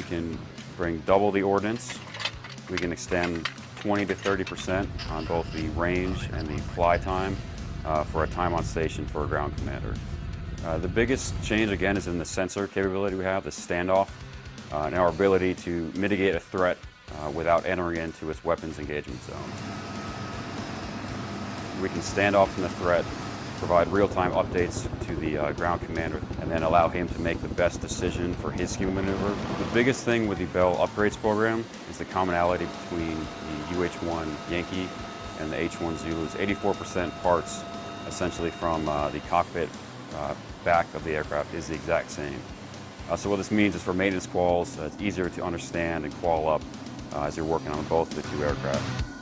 we can bring double the ordnance. We can extend 20 to 30% on both the range and the fly time uh, for a time on station for a ground commander. Uh, the biggest change again is in the sensor capability we have, the standoff, uh, and our ability to mitigate a threat uh, without entering into its weapons engagement zone. We can stand off from the threat, provide real-time updates to the uh, ground commander, and then allow him to make the best decision for his scheme maneuver. The biggest thing with the Bell upgrades program is the commonality between the UH-1 Yankee and the H-1 Zulus. 84% parts essentially from uh, the cockpit uh, back of the aircraft is the exact same. Uh, so what this means is for maintenance quals, uh, it's easier to understand and qual up uh, as you're working on both the two aircraft.